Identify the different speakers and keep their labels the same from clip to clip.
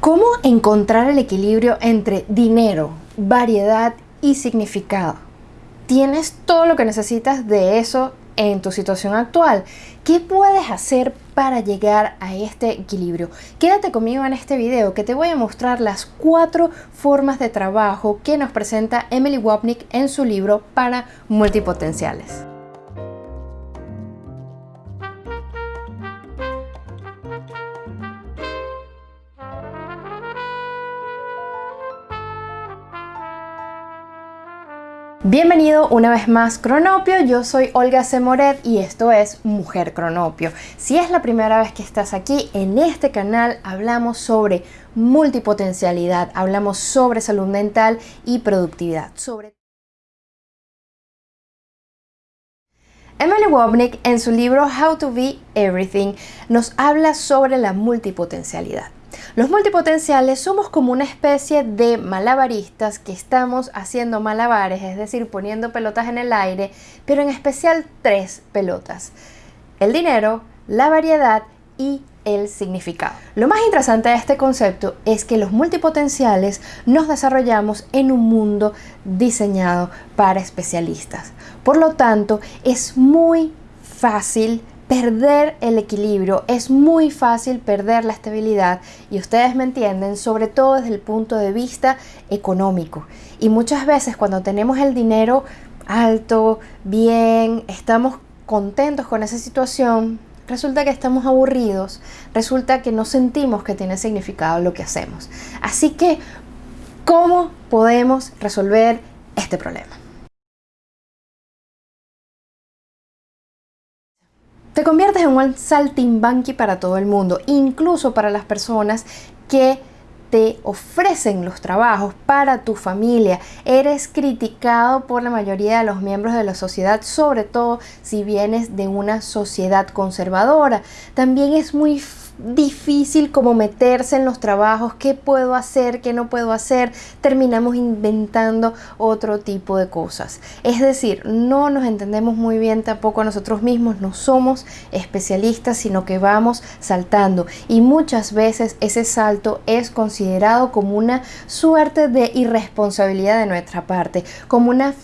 Speaker 1: ¿Cómo encontrar el equilibrio entre dinero, variedad y significado? Tienes todo lo que necesitas de eso en tu situación actual. ¿Qué puedes hacer para llegar a este equilibrio? Quédate conmigo en este video que te voy a mostrar las cuatro formas de trabajo que nos presenta Emily Wapnick en su libro para multipotenciales. Bienvenido una vez más Cronopio, yo soy Olga Semoret y esto es Mujer Cronopio. Si es la primera vez que estás aquí, en este canal hablamos sobre multipotencialidad, hablamos sobre salud mental y productividad. Sobre Emily Wobnick en su libro How to Be Everything nos habla sobre la multipotencialidad. Los multipotenciales somos como una especie de malabaristas que estamos haciendo malabares, es decir, poniendo pelotas en el aire, pero en especial tres pelotas. El dinero, la variedad y el significado. Lo más interesante de este concepto es que los multipotenciales nos desarrollamos en un mundo diseñado para especialistas. Por lo tanto, es muy fácil perder el equilibrio, es muy fácil perder la estabilidad y ustedes me entienden, sobre todo desde el punto de vista económico. Y muchas veces cuando tenemos el dinero alto, bien, estamos contentos con esa situación, resulta que estamos aburridos, resulta que no sentimos que tiene significado lo que hacemos. Así que, ¿cómo podemos resolver este problema? Te conviertes en un saltimbanqui para todo el mundo, incluso para las personas que te ofrecen los trabajos para tu familia. Eres criticado por la mayoría de los miembros de la sociedad, sobre todo si vienes de una sociedad conservadora. También es muy difícil como meterse en los trabajos, qué puedo hacer, qué no puedo hacer, terminamos inventando otro tipo de cosas. Es decir, no nos entendemos muy bien tampoco a nosotros mismos, no somos especialistas, sino que vamos saltando y muchas veces ese salto es considerado como una suerte de irresponsabilidad de nuestra parte, como una,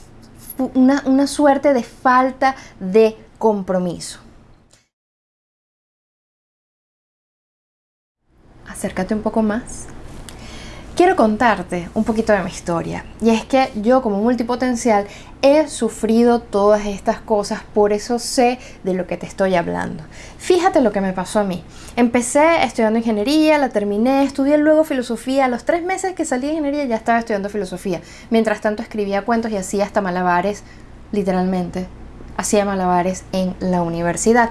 Speaker 1: una, una suerte de falta de compromiso. Acércate un poco más. Quiero contarte un poquito de mi historia y es que yo como multipotencial he sufrido todas estas cosas, por eso sé de lo que te estoy hablando. Fíjate lo que me pasó a mí. Empecé estudiando ingeniería, la terminé, estudié luego filosofía. A los tres meses que salí de ingeniería ya estaba estudiando filosofía. Mientras tanto escribía cuentos y hacía hasta malabares, literalmente. Hacía malabares en la universidad.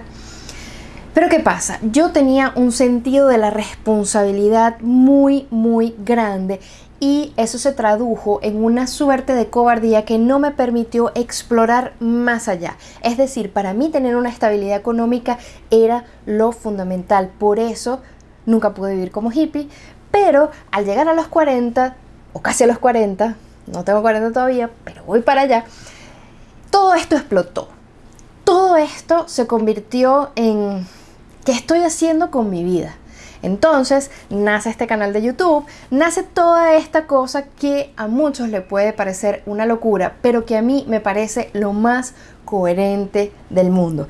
Speaker 1: Pero ¿qué pasa? Yo tenía un sentido de la responsabilidad muy, muy grande y eso se tradujo en una suerte de cobardía que no me permitió explorar más allá. Es decir, para mí tener una estabilidad económica era lo fundamental. Por eso nunca pude vivir como hippie, pero al llegar a los 40, o casi a los 40, no tengo 40 todavía, pero voy para allá, todo esto explotó. Todo esto se convirtió en ¿Qué estoy haciendo con mi vida? Entonces nace este canal de YouTube, nace toda esta cosa que a muchos le puede parecer una locura, pero que a mí me parece lo más coherente del mundo.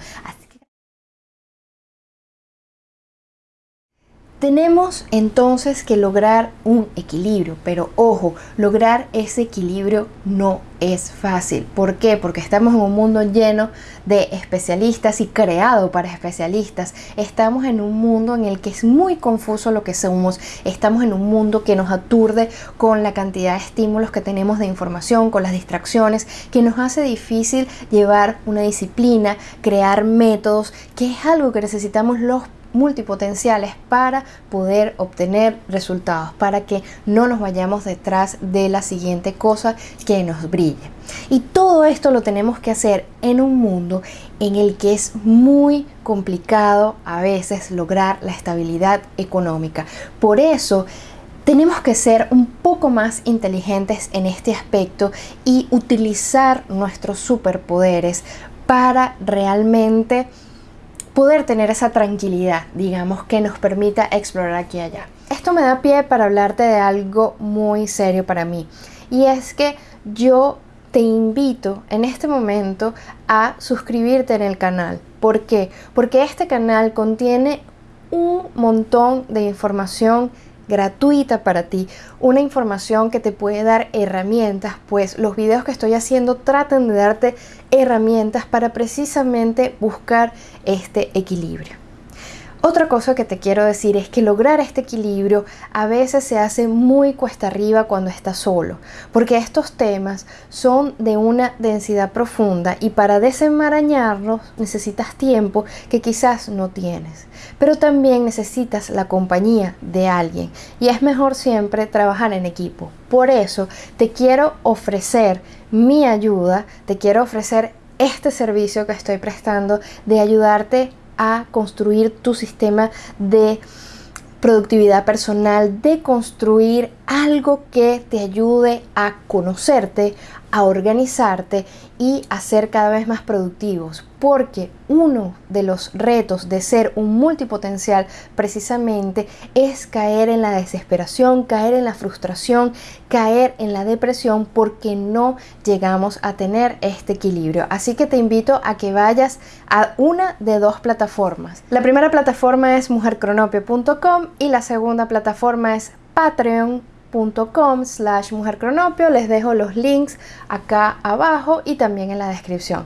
Speaker 1: Tenemos entonces que lograr un equilibrio, pero ojo, lograr ese equilibrio no es fácil. ¿Por qué? Porque estamos en un mundo lleno de especialistas y creado para especialistas. Estamos en un mundo en el que es muy confuso lo que somos. Estamos en un mundo que nos aturde con la cantidad de estímulos que tenemos de información, con las distracciones, que nos hace difícil llevar una disciplina, crear métodos, que es algo que necesitamos los multipotenciales para poder obtener resultados, para que no nos vayamos detrás de la siguiente cosa que nos brille. Y todo esto lo tenemos que hacer en un mundo en el que es muy complicado a veces lograr la estabilidad económica. Por eso tenemos que ser un poco más inteligentes en este aspecto y utilizar nuestros superpoderes para realmente poder tener esa tranquilidad, digamos, que nos permita explorar aquí y allá. esto me da pie para hablarte de algo muy serio para mí. Y es que yo te invito en este momento a suscribirte en el canal. ¿Por qué? Porque este canal contiene un montón de información gratuita para ti, una información que te puede dar herramientas, pues los videos que estoy haciendo tratan de darte herramientas para precisamente buscar este equilibrio. Otra cosa que te quiero decir es que lograr este equilibrio a veces se hace muy cuesta arriba cuando estás solo, porque estos temas son de una densidad profunda y para desenmarañarlos necesitas tiempo que quizás no tienes, pero también necesitas la compañía de alguien y es mejor siempre trabajar en equipo. Por eso te quiero ofrecer mi ayuda, te quiero ofrecer este servicio que estoy prestando de ayudarte a construir tu sistema de productividad personal, de construir algo que te ayude a conocerte, a organizarte y a ser cada vez más productivos. Porque uno de los retos de ser un multipotencial precisamente es caer en la desesperación, caer en la frustración, caer en la depresión porque no llegamos a tener este equilibrio. Así que te invito a que vayas a una de dos plataformas. La primera plataforma es mujercronopio.com y la segunda plataforma es Patreon com slash mujercronopio. Les dejo los links acá abajo y también en la descripción.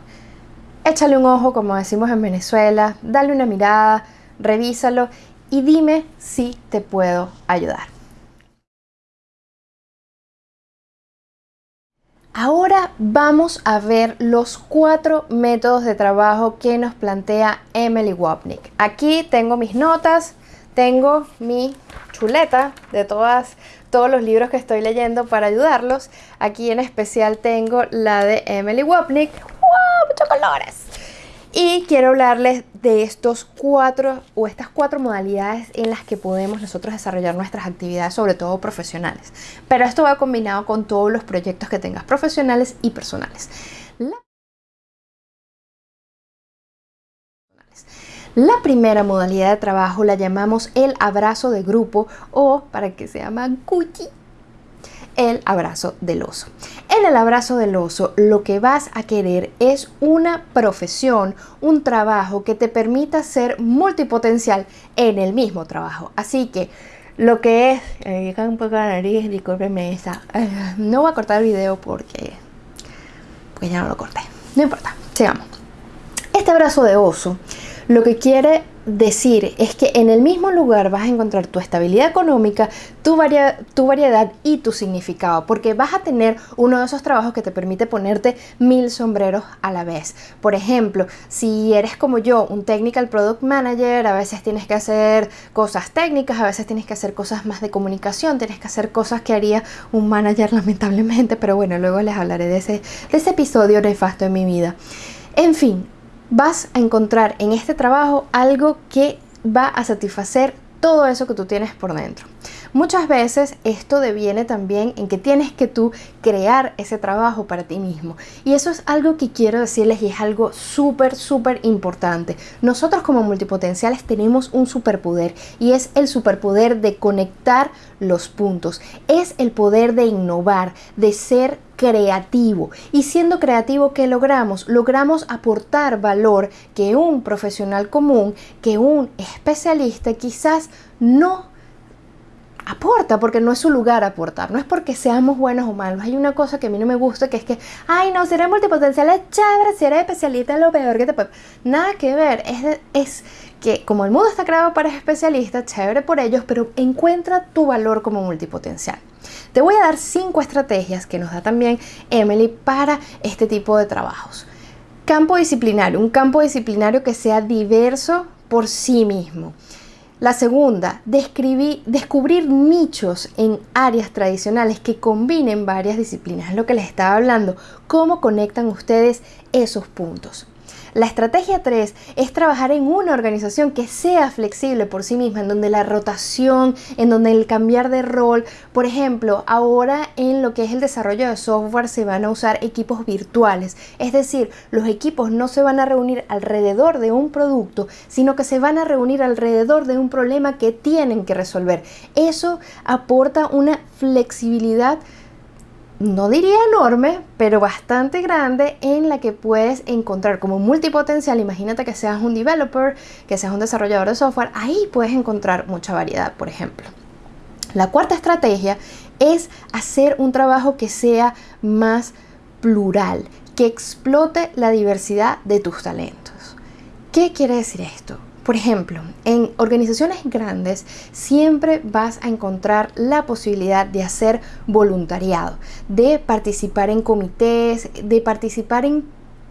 Speaker 1: Échale un ojo, como decimos en Venezuela, dale una mirada, revísalo y dime si te puedo ayudar. Ahora vamos a ver los cuatro métodos de trabajo que nos plantea Emily Wapnick. Aquí tengo mis notas, tengo mi de todas todos los libros que estoy leyendo para ayudarlos. Aquí en especial tengo la de Emily Wapnick. ¡Wow! ¡Muchos colores! Y quiero hablarles de estos cuatro o estas cuatro modalidades en las que podemos nosotros desarrollar nuestras actividades, sobre todo profesionales. Pero esto va combinado con todos los proyectos que tengas profesionales y personales. Primera modalidad de trabajo la llamamos el abrazo de grupo o, para que se llama Gucci, el abrazo del oso. En el abrazo del oso lo que vas a querer es una profesión, un trabajo que te permita ser multipotencial en el mismo trabajo. Así que lo que es, eh, un poco la nariz, discúlpeme no voy a cortar el video porque, porque ya no lo corté. No importa, sigamos. Este abrazo de oso lo que quiere decir es que en el mismo lugar vas a encontrar tu estabilidad económica, tu, tu, variedad y tu significado, porque vas a tener uno de esos trabajos que te permite ponerte mil sombreros a la vez. Por ejemplo, si eres como yo, un Technical Product Manager, a veces tienes que hacer cosas técnicas, a veces tienes que hacer cosas más de comunicación, tienes que hacer cosas que haría un manager lamentablemente, pero bueno, luego les hablaré de ese, de ese episodio nefasto en mi vida. En fin, vas a encontrar en este trabajo algo que va a satisfacer todo eso que tú tienes por dentro. Muchas veces esto deviene también en que tienes que tú crear ese trabajo para ti mismo. Y eso es algo que quiero decirles y es algo súper, súper importante. Nosotros como multipotenciales tenemos un superpoder y es el superpoder de conectar los puntos. Es el poder de innovar, de ser creativo. Y siendo creativo, ¿qué logramos? Logramos aportar valor que un profesional común, que un especialista quizás no aporta, porque no es su lugar aportar, no es porque seamos buenos o malos. Hay una cosa que a mí no me gusta, que es que, ay, no, si eres multipotencial es chévere, si eres especialista es lo peor que te puede... Nada que ver, es, es que como el mundo está creado para especialistas, chévere por ellos, pero encuentra tu valor como multipotencial. Te voy a dar cinco estrategias que nos da también Emily para este tipo de trabajos. Campo disciplinario, un campo disciplinario que sea diverso por sí mismo. La segunda, descubrir nichos en áreas tradicionales que combinen varias disciplinas. Es lo que les estaba hablando. ¿Cómo conectan ustedes esos puntos? La estrategia 3 es trabajar en una organización que sea flexible por sí misma, en donde la rotación, en donde el cambiar de rol, por ejemplo, ahora en lo que es el desarrollo de software se van a usar equipos virtuales, es decir, los equipos no se van a reunir alrededor de un producto, sino que se van a reunir alrededor de un problema que tienen que resolver. Eso aporta una flexibilidad no diría enorme, pero bastante grande en la que puedes encontrar como multipotencial. Imagínate que seas un developer, que seas un desarrollador de software, ahí puedes encontrar mucha variedad, por ejemplo. La cuarta estrategia es hacer un trabajo que sea más plural, que explote la diversidad de tus talentos. ¿Qué quiere decir esto? Por ejemplo, en organizaciones grandes siempre vas a encontrar la posibilidad de hacer voluntariado, de participar en comités, de participar en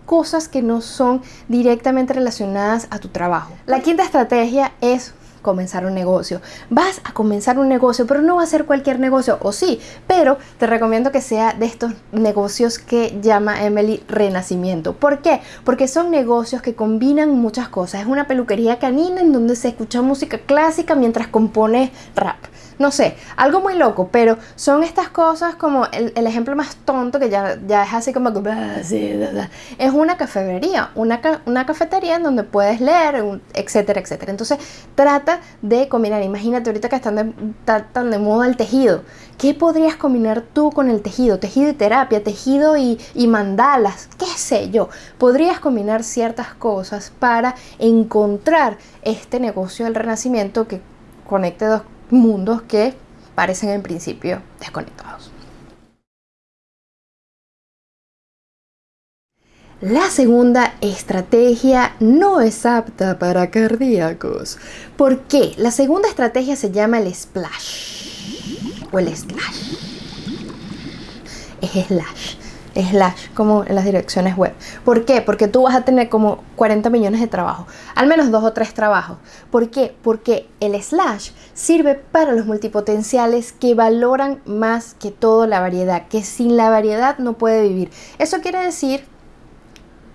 Speaker 1: cosas que no son directamente relacionadas a tu trabajo. La quinta estrategia es comenzar un negocio. Vas a comenzar un negocio, pero no va a ser cualquier negocio, o sí, pero te recomiendo que sea de estos negocios que llama Emily Renacimiento. ¿Por qué? Porque son negocios que combinan muchas cosas. Es una peluquería canina en donde se escucha música clásica mientras compone rap no sé, algo muy loco, pero son estas cosas como el, ejemplo más tonto que ya, ya es así como es una cafetería, una, una cafetería en donde puedes leer, etcétera, etcétera. Entonces trata de combinar, imagínate ahorita que están de, tan de moda el tejido, ¿qué podrías combinar tú con el tejido? Tejido y terapia, tejido y, y mandalas, qué sé yo. Podrías combinar ciertas cosas para encontrar este negocio del renacimiento que conecte dos mundos que parecen en principio desconectados. La segunda estrategia no es apta para cardíacos. ¿Por qué? La segunda estrategia se llama el splash o el slash. Es slash slash como en las direcciones web. ¿Por qué? Porque tú vas a tener como 40 millones de trabajos, al menos dos o tres trabajos. ¿Por qué? Porque el slash sirve para los multipotenciales que valoran más que todo la variedad, que sin la variedad no puede vivir. Eso quiere decir,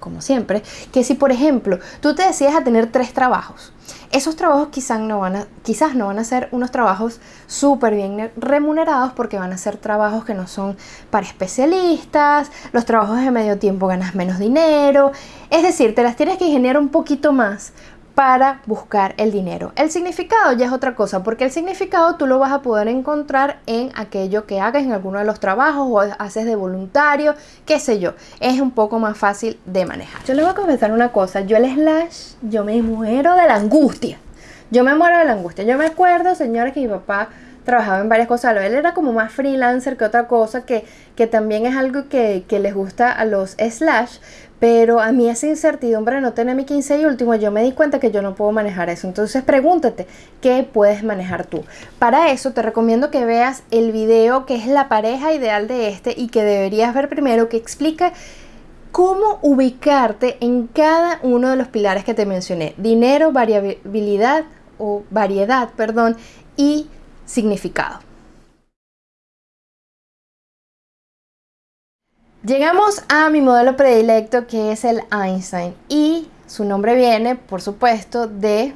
Speaker 1: como siempre, que si por ejemplo tú te decides a tener tres trabajos, esos trabajos quizás no van a, quizás no van a ser unos trabajos súper bien remunerados porque van a ser trabajos que no son para especialistas, los trabajos de medio tiempo ganas menos dinero, es decir, te las tienes que ingeniar un poquito más para buscar el dinero. El significado ya es otra cosa, porque el significado tú lo vas a poder encontrar en aquello que hagas en alguno de los trabajos o haces de voluntario, qué sé yo. Es un poco más fácil de manejar. Yo le voy a confesar una cosa, yo el slash, yo me muero de la angustia. Yo me muero de la angustia. Yo me acuerdo, señores, que mi papá trabajaba en varias cosas. Él era como más freelancer que otra cosa, que, que también es algo que, que les gusta a los slash, pero a mí esa incertidumbre de no tener mi 15 y último, yo me di cuenta que yo no puedo manejar eso. Entonces pregúntate, ¿qué puedes manejar tú? Para eso te recomiendo que veas el video que es la pareja ideal de este y que deberías ver primero, que explica cómo ubicarte en cada uno de los pilares que te mencioné. Dinero, variabilidad o variedad, perdón, y significado. Llegamos a mi modelo predilecto que es el Einstein y su nombre viene, por supuesto, de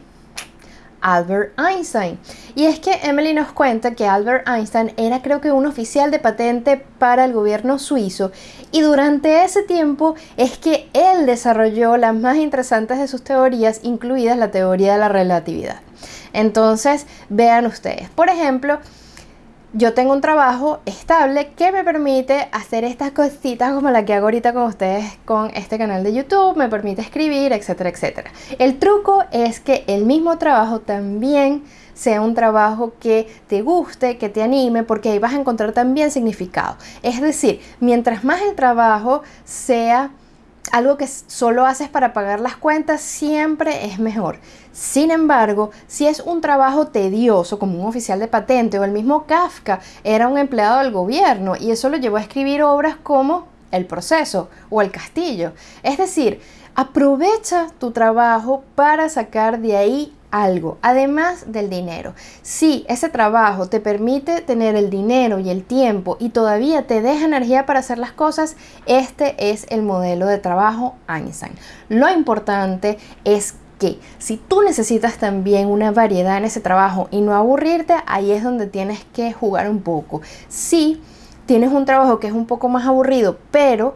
Speaker 1: Albert Einstein. Y es que Emily nos cuenta que Albert Einstein era creo que un oficial de patente para el gobierno suizo y durante ese tiempo es que él desarrolló las más interesantes de sus teorías, incluidas la teoría de la relatividad. Entonces, vean ustedes, por ejemplo, yo tengo un trabajo estable que me permite hacer estas cositas como la que hago ahorita con ustedes con este canal de YouTube, me permite escribir, etcétera, etcétera. El truco es que el mismo trabajo también sea un trabajo que te guste, que te anime, porque ahí vas a encontrar también significado. Es decir, mientras más el trabajo sea algo que solo haces para pagar las cuentas siempre es mejor. Sin embargo, si es un trabajo tedioso como un oficial de patente o el mismo Kafka era un empleado del gobierno y eso lo llevó a escribir obras como El proceso o El castillo. Es decir, aprovecha tu trabajo para sacar de ahí algo, además del dinero. Si ese trabajo te permite tener el dinero y el tiempo y todavía te deja energía para hacer las cosas, este es el modelo de trabajo Einstein. Lo importante es que si tú necesitas también una variedad en ese trabajo y no aburrirte, ahí es donde tienes que jugar un poco. Si tienes un trabajo que es un poco más aburrido, pero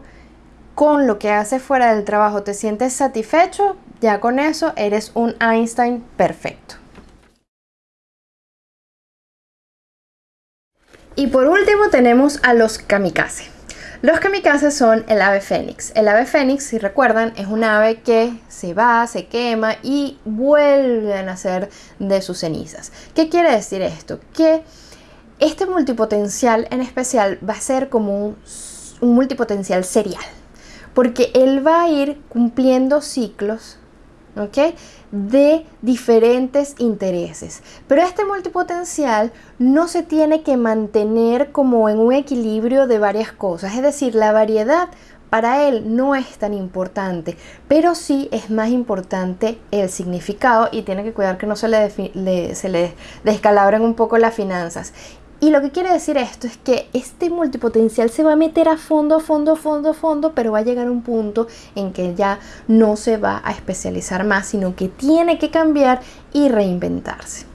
Speaker 1: con lo que haces fuera del trabajo te sientes satisfecho, ya con eso eres un Einstein perfecto. Y por último tenemos a los kamikaze. Los kamikazes son el ave fénix. El ave fénix, si recuerdan, es un ave que se va, se quema y vuelve a nacer de sus cenizas. ¿Qué quiere decir esto? Que este multipotencial en especial va a ser como un multipotencial serial, porque él va a ir cumpliendo ciclos ¿ok? De diferentes intereses. Pero este multipotencial no se tiene que mantener como en un equilibrio de varias cosas. Es decir, la variedad para él no es tan importante, pero sí es más importante el significado y tiene que cuidar que no se le, se le descalabren un poco las finanzas. Y lo que quiere decir esto es que este multipotencial se va a meter a fondo, a fondo, a fondo, a fondo, pero va a llegar un punto en que ya no se va a especializar más, sino que tiene que cambiar y reinventarse.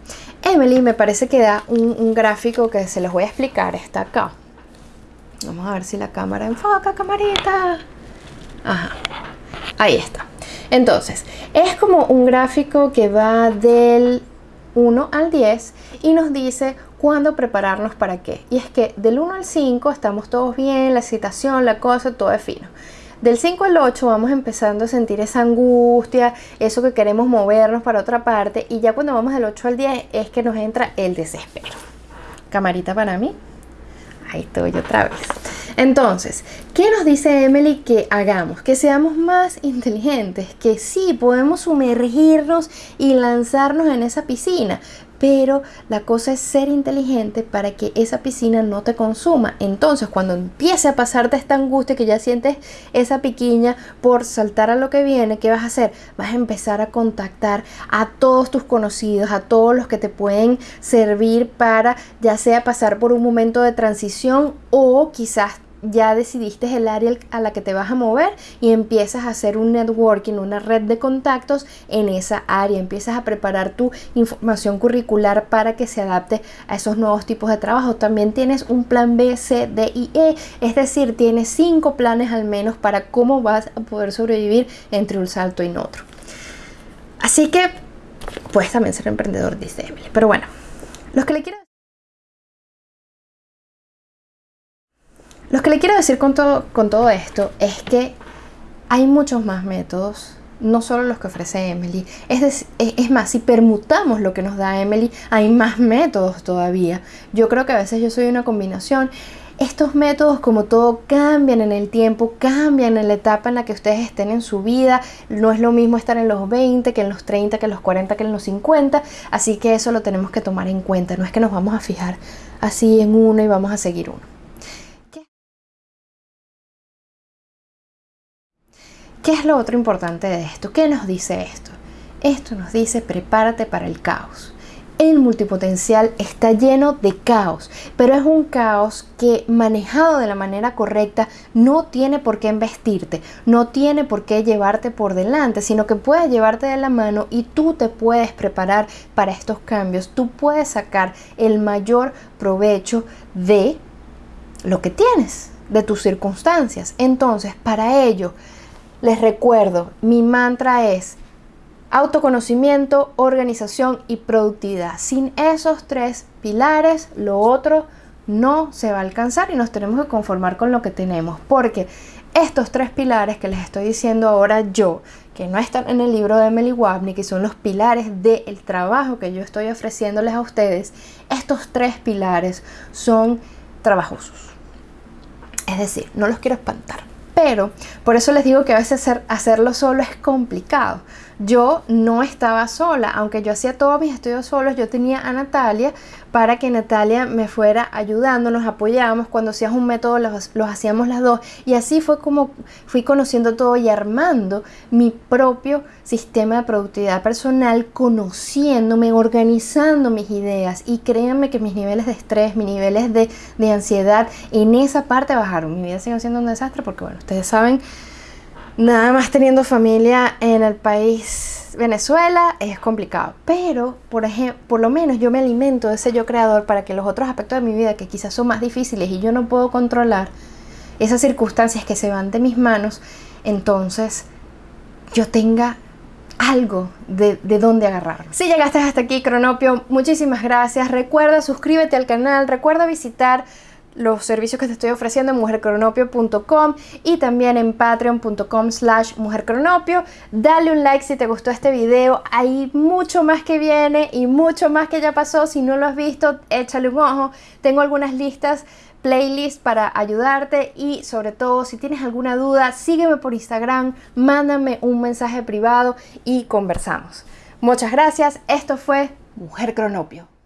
Speaker 1: Emily me parece que da un, gráfico que se los voy a explicar, está acá. Vamos a ver si la cámara enfoca, camarita. Ajá, ahí está. Entonces, es como un gráfico que va del 1 al 10 y nos dice cuándo prepararnos para qué. Y es que del 1 al 5 estamos todos bien, la excitación, la cosa, todo es fino. Del 5 al 8 vamos empezando a sentir esa angustia, eso que queremos movernos para otra parte y ya cuando vamos del 8 al 10 es que nos entra el desespero. Camarita para mí. Ahí estoy otra vez. Entonces, ¿qué nos dice Emily que hagamos? Que seamos más inteligentes, que sí podemos sumergirnos y lanzarnos en esa piscina, pero la cosa es ser inteligente para que esa piscina no te consuma. Entonces, cuando empiece a pasarte esta angustia que ya sientes esa piquiña por saltar a lo que viene, ¿qué vas a hacer? Vas a empezar a contactar a todos tus conocidos, a todos los que te pueden servir para ya sea pasar por un momento de transición o quizás ya decidiste el área a la que te vas a mover y empiezas a hacer un networking, una red de contactos en esa área. Empiezas a preparar tu información curricular para que se adapte a esos nuevos tipos de trabajo. También tienes un plan B, C, D y E, es decir, tienes cinco planes al menos para cómo vas a poder sobrevivir entre un salto y otro. Así que puedes también ser emprendedor, dice Emily. Pero bueno, los que le quiero Lo que le quiero decir con todo, con todo esto es que hay muchos más métodos, no solo los que ofrece Emily. Es, es más, si permutamos lo que nos da Emily, hay más métodos todavía. Yo creo que a veces yo soy una combinación. Estos métodos, como todo, cambian en el tiempo, cambian en la etapa en la que ustedes estén en su vida. No es lo mismo estar en los 20 que en los 30, que en los 40, que en los 50. Así que eso lo tenemos que tomar en cuenta. No es que nos vamos a fijar así en uno y vamos a seguir uno. ¿Qué es lo otro importante de esto? ¿Qué nos dice esto? Esto nos dice prepárate para el caos. El multipotencial está lleno de caos, pero es un caos que manejado de la manera correcta no tiene por qué investirte, no tiene por qué llevarte por delante, sino que puede llevarte de la mano y tú te puedes preparar para estos cambios, tú puedes sacar el mayor provecho de lo que tienes, de tus circunstancias. Entonces, para ello, les recuerdo, mi mantra es autoconocimiento, organización y productividad. Sin esos tres pilares, lo otro no se va a alcanzar y nos tenemos que conformar con lo que tenemos. Porque estos tres pilares que les estoy diciendo ahora yo, que no están en el libro de Emily Wapney, que son los pilares del trabajo que yo estoy ofreciéndoles a ustedes, estos tres pilares son trabajosos. Es decir, no los quiero espantar pero por eso les digo que a veces hacerlo solo es complicado. Yo no estaba sola, aunque yo hacía todos mis estudios solos, yo tenía a Natalia para que Natalia me fuera ayudando, nos apoyábamos, cuando hacías un método los, hacíamos las dos. Y así fue como fui conociendo todo y armando mi propio sistema de productividad personal, conociéndome, organizando mis ideas. Y créanme que mis niveles de estrés, mis niveles de, de ansiedad en esa parte bajaron. Mi vida sigue siendo un desastre porque bueno, ustedes saben Nada más teniendo familia en el país Venezuela es complicado. Pero, por ejemplo, por lo menos yo me alimento de ese yo creador para que los otros aspectos de mi vida que quizás son más difíciles y yo no puedo controlar, esas circunstancias que se van de mis manos, entonces yo tenga algo de, de dónde agarrar. Si llegaste hasta aquí, Cronopio, muchísimas gracias. Recuerda, suscríbete al canal, recuerda visitar los servicios que te estoy ofreciendo en mujercronopio.com y también en patreon.com slash mujercronopio. Dale un like si te gustó este video. Hay mucho más que viene y mucho más que ya pasó. Si no lo has visto, échale un ojo. Tengo algunas listas playlist para ayudarte y sobre todo si tienes alguna duda sígueme por Instagram, mándame un mensaje privado y conversamos. Muchas gracias, esto fue Mujer Cronopio.